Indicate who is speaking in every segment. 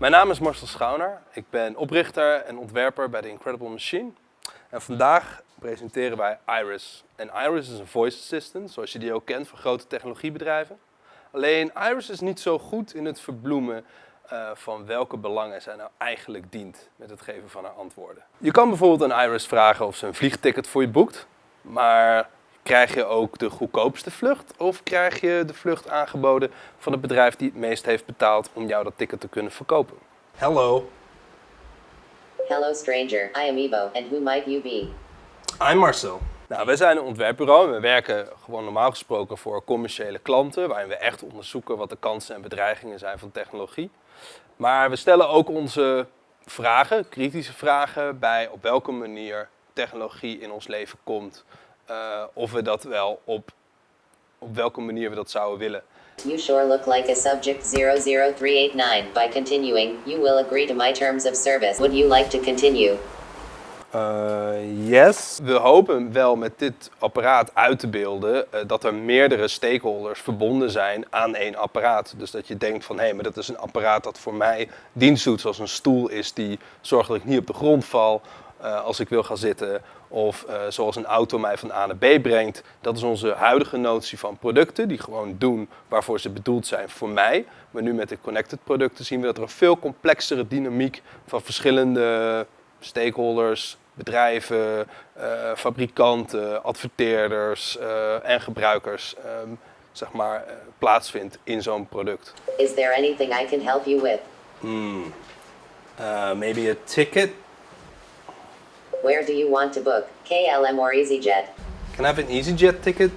Speaker 1: Mijn naam is Marcel Schouner. Ik ben oprichter en ontwerper bij The Incredible Machine. En vandaag presenteren wij Iris. En Iris is een voice assistant, zoals je die ook kent van grote technologiebedrijven. Alleen Iris is niet zo goed in het verbloemen uh, van welke belangen zij nou eigenlijk dient met het geven van haar antwoorden. Je kan bijvoorbeeld aan Iris vragen of ze een vliegticket voor je boekt, maar krijg je ook de goedkoopste vlucht of krijg je de vlucht aangeboden van het bedrijf die het meest heeft betaald om jou dat ticket te kunnen verkopen? Hello.
Speaker 2: Hello stranger, I am Ivo and who might you be?
Speaker 1: I'm Marcel. Nou, wij zijn een ontwerpbureau en we werken gewoon normaal gesproken voor commerciële klanten, waarin we echt onderzoeken wat de kansen en bedreigingen zijn van technologie. Maar we stellen ook onze vragen, kritische vragen, bij op welke manier technologie in ons leven komt. Uh, of we dat wel op, op welke manier we dat zouden willen.
Speaker 2: You sure look like a subject 00389. By continuing, you will agree to my terms of service. Would you like to continue?
Speaker 1: Uh, yes. We hopen wel met dit apparaat uit te beelden uh, dat er meerdere stakeholders verbonden zijn aan één apparaat. Dus dat je denkt van hé, hey, maar dat is een apparaat dat voor mij dienst doet, zoals een stoel is die zorgt dat ik niet op de grond val uh, als ik wil gaan zitten. Of zoals een auto mij van A naar B brengt. Dat is onze huidige notie van producten die gewoon doen waarvoor ze bedoeld zijn voor mij. Maar nu met de connected producten zien we dat er een veel complexere dynamiek van verschillende stakeholders, bedrijven, uh, fabrikanten, adverteerders en gebruikers um, zeg maar, plaatsvindt in zo'n product.
Speaker 2: Is there anything I can help you with?
Speaker 1: Hmm. maybe a ticket?
Speaker 2: Where do you want to book? KLM or EasyJet?
Speaker 1: Can I have an EasyJet ticket?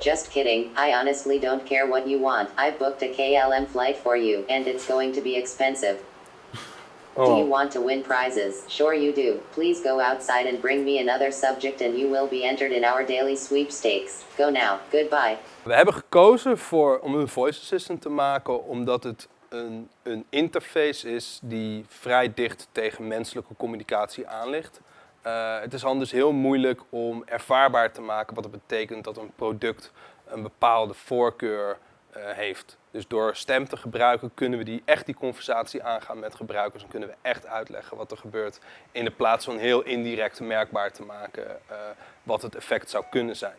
Speaker 2: Just kidding, I honestly don't care what you want. I've booked a KLM flight for you, and it's going to be expensive. Oh. Do you want to win prizes? Sure you do. Please go outside and bring me another subject and you will be entered in our daily sweepstakes. Go now. Goodbye.
Speaker 1: We hebben gekozen voor, om een voice assistant te maken omdat het een, een interface is die vrij dicht tegen menselijke communicatie aan ligt. Uh, het is anders heel moeilijk om ervaarbaar te maken wat het betekent dat een product een bepaalde voorkeur uh, heeft. Dus door stem te gebruiken kunnen we die, echt die conversatie aangaan met gebruikers en kunnen we echt uitleggen wat er gebeurt in de plaats van heel indirect merkbaar te maken uh, wat het effect zou kunnen zijn.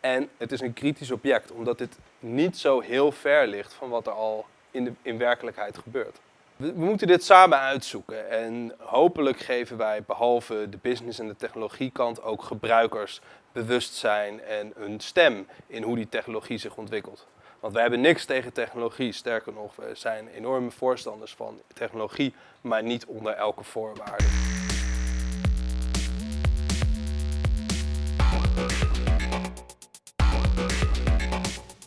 Speaker 1: En het is een kritisch object omdat dit niet zo heel ver ligt van wat er al in, de, in werkelijkheid gebeurt. We, we moeten dit samen uitzoeken en hopelijk geven wij behalve de business en de technologiekant ook gebruikers bewustzijn en een stem in hoe die technologie zich ontwikkelt. Want wij hebben niks tegen technologie. Sterker nog, we zijn enorme voorstanders van technologie, maar niet onder elke voorwaarde.